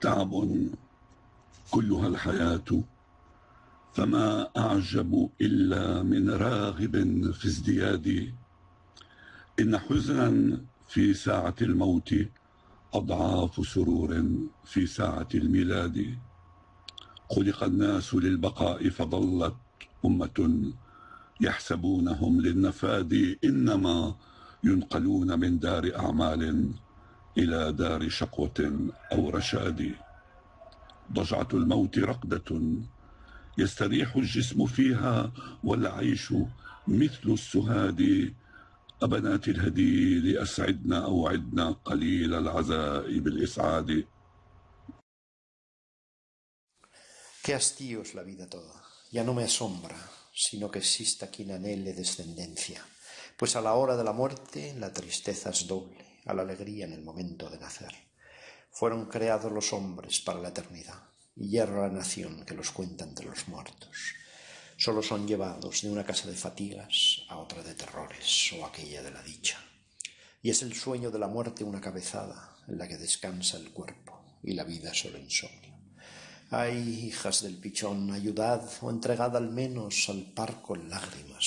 تعب كلها الحياة فما أعجب إلا من راغب في ازدياد. إن حزنا في ساعة الموت أضعاف سرور في ساعة الميلاد. خلق الناس للبقاء فظلت أمة يحسبونهم للنفاد إنما ينقلون من دار أعمال. إلى دار شقوة أو رشاد ضجعة الموت رقدة يستريح الجسم فيها والعيش مثل السهاد أبنات الهدي لأسعدنا أوعدنا قليل العزاء بالإسعاد Qué hastío es la vida toda. Ya no me asombra, sino que exista quien anhele descendencia. Pues a la hora de la muerte la tristeza es doble, a la alegría en el momento de nacer. Fueron creados los hombres para la eternidad, y hierra la nación que los cuenta entre los muertos. Solo son llevados de una casa de fatigas a otra de terrores o aquella de la dicha. Y es el sueño de la muerte una cabezada en la que descansa el cuerpo y la vida solo insomnio. Ay, hijas del pichón, ayudad o entregad al menos al parco en lágrimas.